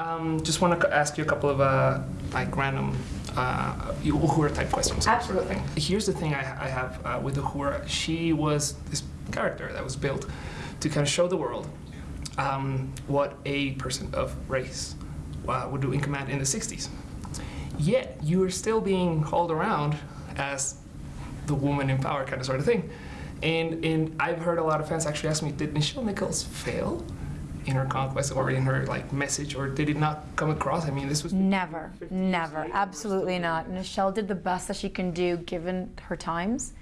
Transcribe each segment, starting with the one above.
Um, just want to ask you a couple of uh, like random uh, Uhura type questions. sort of Absolutely. thing. Here's the thing I, I have uh, with Uhura. She was this character that was built to kind of show the world um, what a person of race uh, would do in command in the 60s. Yet you are still being hauled around as the woman in power kind of sort of thing. And, and I've heard a lot of fans actually ask me, did Nichelle Nichols fail in her conquest or in her like message, or did it not come across? I mean, this was Never, never, absolutely not. Nichelle did the best that she can do given her times,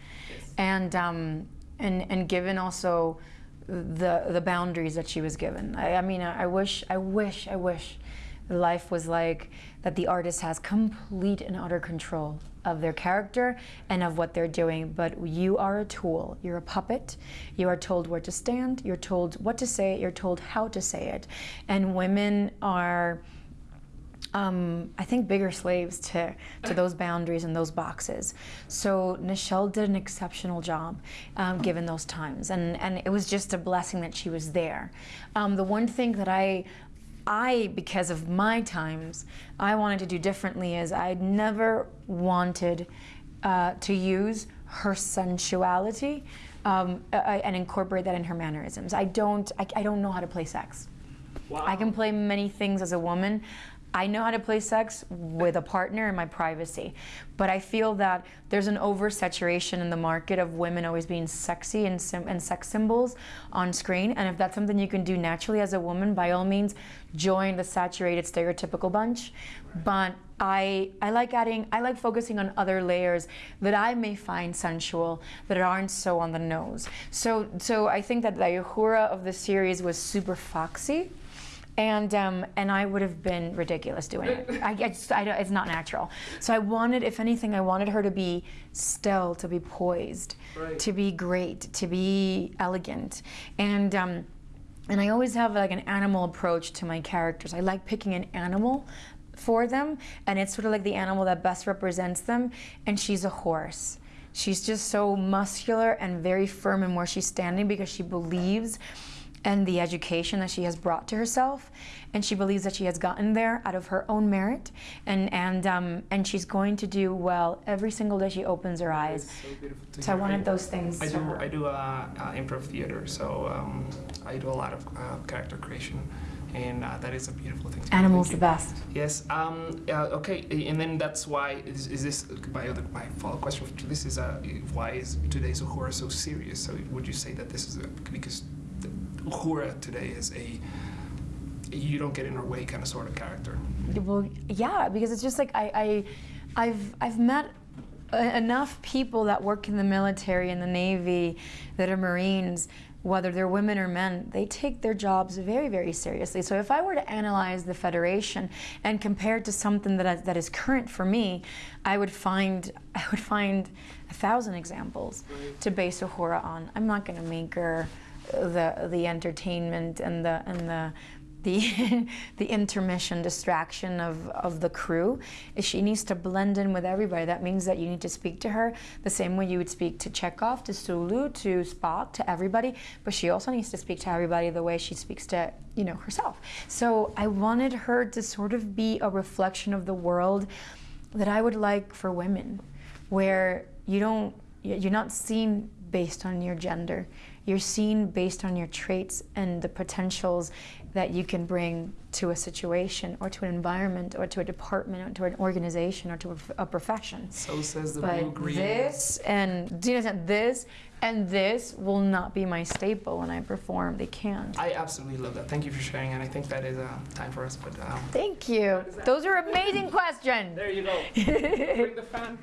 and um, and and given also the the boundaries that she was given. I, I mean, I, I wish, I wish, I wish life was like that. The artist has complete and utter control of their character and of what they're doing. But you are a tool. You're a puppet. You are told where to stand. You're told what to say. You're told how to say it. And women are um, I think bigger slaves to, to those boundaries and those boxes. So Nichelle did an exceptional job um, given those times, and, and it was just a blessing that she was there. Um, the one thing that I I, because of my times, I wanted to do differently is I'd never wanted uh, to use her sensuality um, uh, and incorporate that in her mannerisms. I don't, I, I don't know how to play sex. I can play many things as a woman. I know how to play sex with a partner in my privacy. But I feel that there's an oversaturation in the market of women always being sexy and, and sex symbols on screen. And if that's something you can do naturally as a woman, by all means, join the saturated stereotypical bunch. But I, I like adding, I like focusing on other layers that I may find sensual that aren't so on the nose. So, so I think that the Uhura of the series was super foxy and um, and I would have been ridiculous doing it. I, I just, I don't, it's not natural. So I wanted, if anything, I wanted her to be still, to be poised, Right. to be great, to be elegant, and. Um, and I always have like an animal approach to my characters. I like picking an animal for them, and it's sort of like the animal that best represents them. And she's a horse. She's just so muscular and very firm in where she's standing because she believes and the education that she has brought to herself, and she believes that she has gotten there out of her own merit, and and um, and she's going to do well every single day she opens her eyes. So beautiful to So I wanted those things. I do, her. I do uh, uh, improv theater, so um, I do a lot of uh, character creation, and uh, that is a beautiful thing. to do. Animals the best. Yes. Um, uh, okay. And then that's why is, is this my other my follow question to this is uh, why is today's Uhura so serious? So would you say that this is a, because Uhura today is a you don't get in her way kind of sort of character? Well, yeah, because it's just like I, I I've I've met enough people that work in the military and the Navy that are Marines, whether they're women or men, they take their jobs very, very seriously. So if I were to analyze the Federation and compare it to something that, I, that is current for me, I would find I would find a thousand examples to base Uhura on. I'm not going to make her the the entertainment and the and the the the intermission distraction of, of the crew. She needs to blend in with everybody. That means that you need to speak to her the same way you would speak to Chekov, to Sulu, to Spock, to everybody. But she also needs to speak to everybody the way she speaks to you know herself. So I wanted her to sort of be a reflection of the world that I would like for women, where you don't you're not seen based on your gender. You're seen based on your traits and the potentials that you can bring to a situation or to an environment or to a department or to an organization or to a, a profession. So says the blue But green. this and do you understand this and this will not be my staple when I perform. They can't. I absolutely love that. Thank you for sharing, and I think that is uh, time for us. But um, Thank you. Those are amazing questions. there you go. Bring the fan.